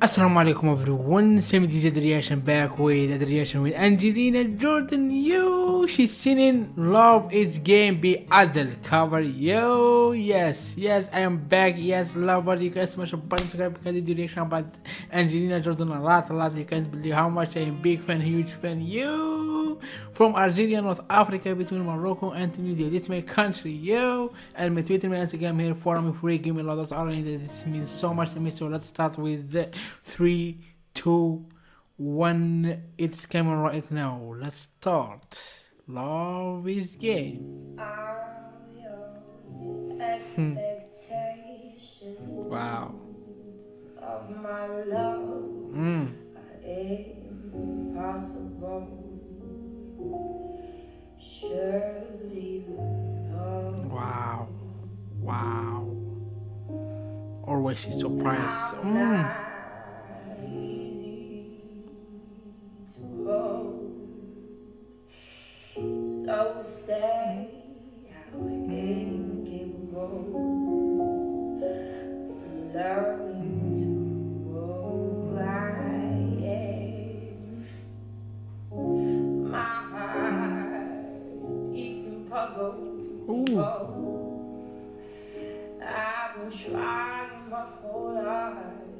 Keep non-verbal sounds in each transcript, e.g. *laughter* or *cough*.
Assalamu alaikum everyone, Same the reaction back with the reaction with Angelina Jordan, yo, she's singing Love is Game be Adele cover, yo, yes, yes, I am back, yes, love, but you guys smash a button subscribe because the reaction about Angelina Jordan a lot, a lot, you can't believe how much I am big fan, huge fan, yo, from Algeria, North Africa, between Morocco and Tunisia, this is my country, yo, and my Twitter, my Instagram here, me free, give me a lot, of all this means so much to me, so let's start with the three, two, one. It's coming right now. Let's start. Love is game. Hmm. Wow. Of my love Mm. impossible. Surely you know Wow. Wow. Always she's surprised. Mm. Ooh. I've been trying my whole life.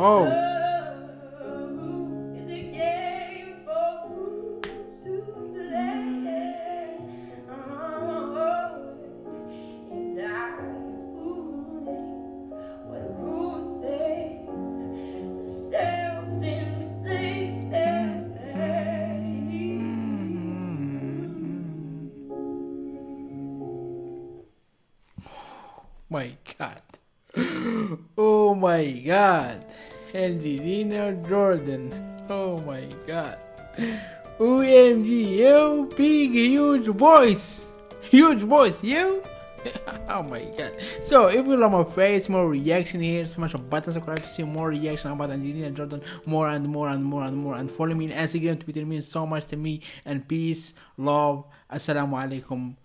pain. My God. *gasps* Oh my God. Angelina Jordan. Oh my God. OMG, you big, huge voice. Huge voice, you? *laughs* oh my god. So if you love my face, more reaction here, smash a button subscribe to see more reaction about Angelina Jordan, more and more and more and more. And follow me on Instagram, Twitter means so much to me. And peace, love, assalamu alaikum.